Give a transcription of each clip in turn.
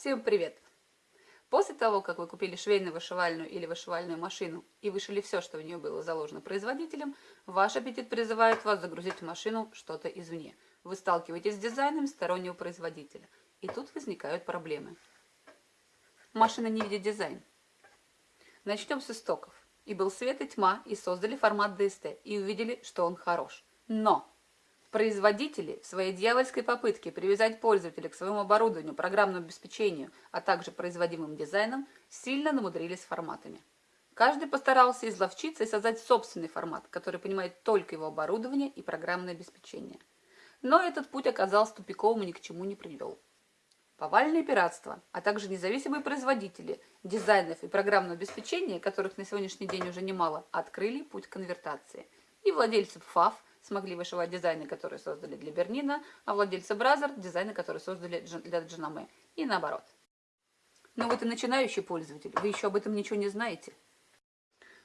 Всем привет! После того, как вы купили швейно-вышивальную или вышивальную машину и вышили все, что в нее было заложено производителем, ваш аппетит призывает вас загрузить в машину что-то извне. Вы сталкиваетесь с дизайном стороннего производителя, и тут возникают проблемы. Машина не видит дизайн. Начнем с истоков. И был свет и тьма, и создали формат DST, и увидели, что он хорош. Но производители своей дьявольской попытке привязать пользователя к своему оборудованию, программному обеспечению, а также производимым дизайном, сильно намудрились с форматами. Каждый постарался изловчиться и создать собственный формат, который понимает только его оборудование и программное обеспечение. Но этот путь оказался тупиковым и ни к чему не привел. Повальное пиратство, а также независимые производители дизайнов и программного обеспечения, которых на сегодняшний день уже немало, открыли путь конвертации. И владельцы Pfaff смогли вышивать дизайны, которые создали для Bernina, а владельцы Brother – дизайны, которые создали для Janome. И наоборот. Но вот и начинающий пользователь, вы еще об этом ничего не знаете.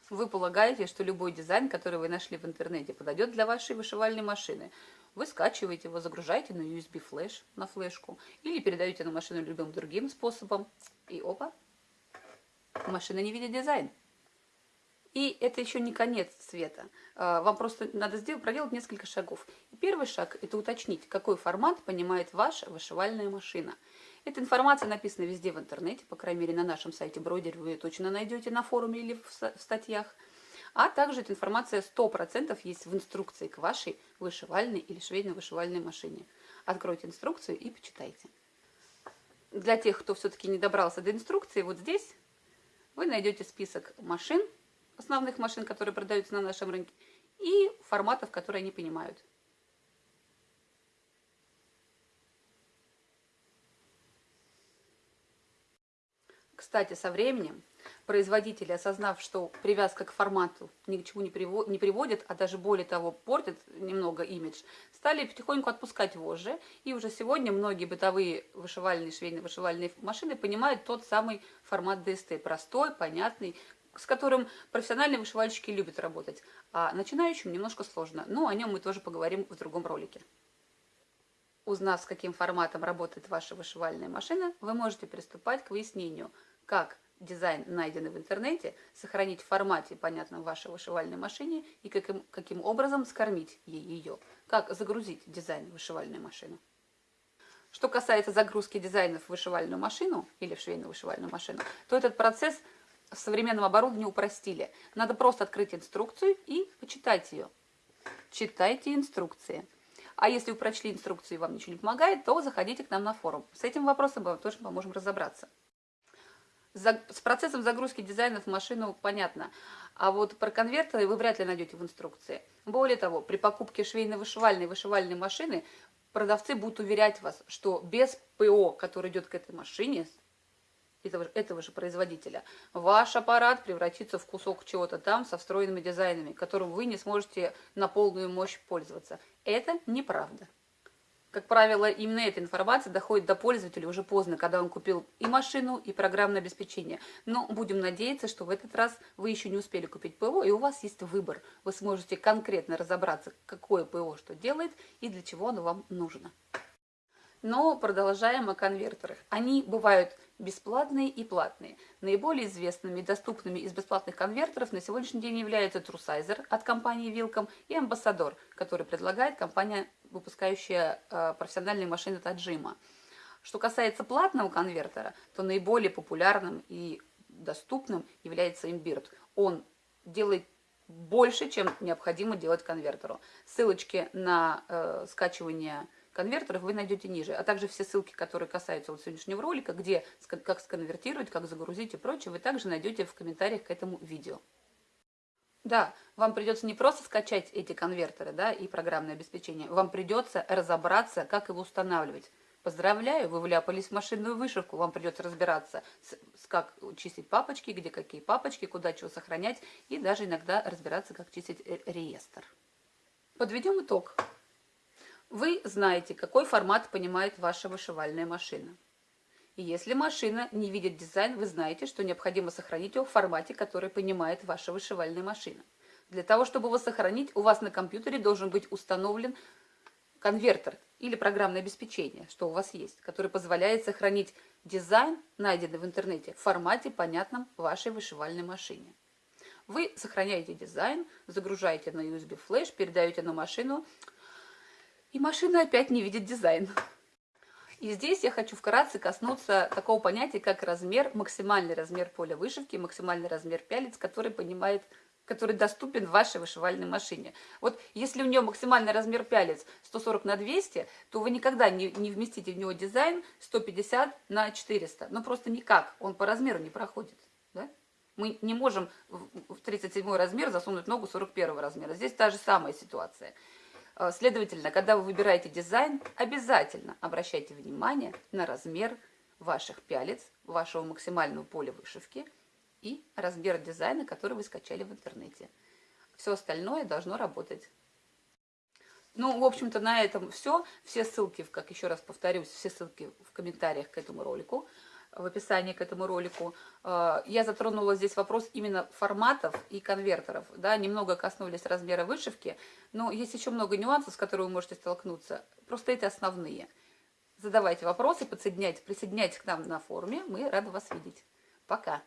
Вы полагаете, что любой дизайн, который вы нашли в интернете, подойдет для вашей вышивальной машины – вы скачиваете его, загружаете на USB флеш, на флешку, или передаете на машину любым другим способом, и опа, машина не видит дизайн. И это еще не конец света. А, вам просто надо сделать, проделать несколько шагов. первый шаг – это уточнить, какой формат понимает ваша вышивальная машина. Эта информация написана везде в интернете, по крайней мере на нашем сайте Бродер вы ее точно найдете на форуме или в статьях. А также эта информация 100% есть в инструкции к вашей вышивальной или швейно-вышивальной машине. Откройте инструкцию и почитайте. Для тех, кто все-таки не добрался до инструкции, вот здесь вы найдете список машин, основных машин, которые продаются на нашем рынке, и форматов, которые они понимают. Кстати, со временем производители, осознав, что привязка к формату ни к чему не, приводит, а даже более того портит немного имидж, стали потихоньку отпускать вожжи. И уже сегодня многие бытовые вышивальные, швейные вышивальные машины понимают тот самый формат DST. Простой, понятный, с которым профессиональные вышивальщики любят работать. А начинающим немножко сложно. Но о нем мы тоже поговорим в другом ролике. Узнав, с каким форматом работает ваша вышивальная машина, вы можете приступать к выяснению, как дизайн, найденный в интернете, сохранить в формате, понятном вашей вышивальной машине, и каким, каким образом скормить ей ее. Как загрузить дизайн в вышивальную машину. Что касается загрузки дизайнов в вышивальную машину или в швейную вышивальную машину, то этот процесс в современном оборудовании упростили. Надо просто открыть инструкцию и почитать ее. Читайте инструкции. А если вы прочли инструкцию и вам ничего не помогает, то заходите к нам на форум. С этим вопросом мы тоже поможем разобраться с процессом загрузки дизайнов в машину понятно. А вот про конвертеры вы вряд ли найдете в инструкции. Более того, при покупке швейно-вышивальной вышивальной машины продавцы будут уверять вас, что без ПО, который идет к этой машине, этого, этого же производителя, ваш аппарат превратится в кусок чего-то там со встроенными дизайнами, которым вы не сможете на полную мощь пользоваться. Это неправда. Как правило, именно эта информация доходит до пользователя уже поздно, когда он купил и машину, и программное обеспечение. Но будем надеяться, что в этот раз вы еще не успели купить ПО, и у вас есть выбор. Вы сможете конкретно разобраться, какое ПО что делает и для чего оно вам нужно. Но продолжаем о конвертерах. Они бывают бесплатные и платные. Наиболее известными и доступными из бесплатных конвертеров на сегодняшний день являются Trusaizer от компании Wilcom и Ambassador, который предлагает компания выпускающая э, профессиональные машины Таджима. Что касается платного конвертера, то наиболее популярным и доступным является Imbird. Он делает больше, чем необходимо делать конвертеру. Ссылочки на э, скачивание конвертеров вы найдете ниже, а также все ссылки, которые касаются вот сегодняшнего ролика, где как сконвертировать, как загрузить и прочее, вы также найдете в комментариях к этому видео. Да, вам придется не просто скачать эти конвертеры да, и программное обеспечение, вам придется разобраться, как его устанавливать. Поздравляю, вы вляпались в машинную вышивку, вам придется разбираться, с, с как чистить папочки, где какие папочки, куда чего сохранять, и даже иногда разбираться, как чистить реестр. Подведем итог. Вы знаете, какой формат понимает ваша вышивальная машина. И если машина не видит дизайн, вы знаете, что необходимо сохранить его в формате, который понимает ваша вышивальная машина. Для того, чтобы его сохранить, у вас на компьютере должен быть установлен конвертер или программное обеспечение, что у вас есть, который позволяет сохранить дизайн, найденный в интернете, в формате, понятном вашей вышивальной машине. Вы сохраняете дизайн, загружаете на USB флеш, передаете на машину, и машина опять не видит дизайн. И здесь я хочу вкратце коснуться такого понятия, как размер, максимальный размер поля вышивки, максимальный размер пялец, который понимает который доступен в вашей вышивальной машине. Вот если у нее максимальный размер пялец 140 на 200, то вы никогда не, не вместите в него дизайн 150 на 400. Ну просто никак, он по размеру не проходит. Да? Мы не можем в 37 размер засунуть ногу 41 размера. Здесь та же самая ситуация. Э, следовательно, когда вы выбираете дизайн, обязательно обращайте внимание на размер ваших пялец, вашего максимального поля вышивки и размер дизайна, который вы скачали в интернете. Все остальное должно работать. Ну, в общем-то, на этом все. Все ссылки, как еще раз повторюсь, все ссылки в комментариях к этому ролику в описании к этому ролику. Э, я затронула здесь вопрос именно форматов и конвертеров. Да, немного коснулись размера вышивки, но есть еще много нюансов, с которыми вы можете столкнуться. Просто это основные. Задавайте вопросы, присоединяйтесь к нам на форуме. Мы рады вас видеть. Пока!